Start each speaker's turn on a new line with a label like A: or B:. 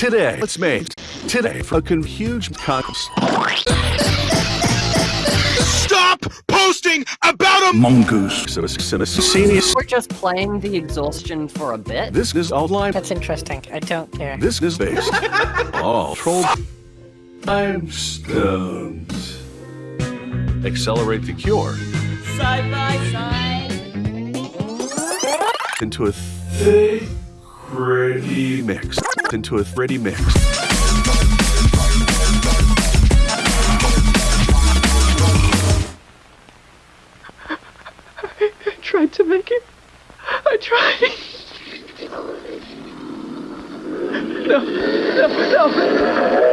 A: Today, let's make today fucking huge cocks.
B: Stop posting about a
A: Mongoose. So it's so it's senior.
C: We're just playing the exhaustion for a bit.
A: This is outline.
D: That's interesting. I don't care.
A: This is based. All troll. Time stones. Accelerate the cure
C: Side by side.
A: into a thick, ready mix. Into a ready mix.
E: I tried to make it. I tried. No, no, no.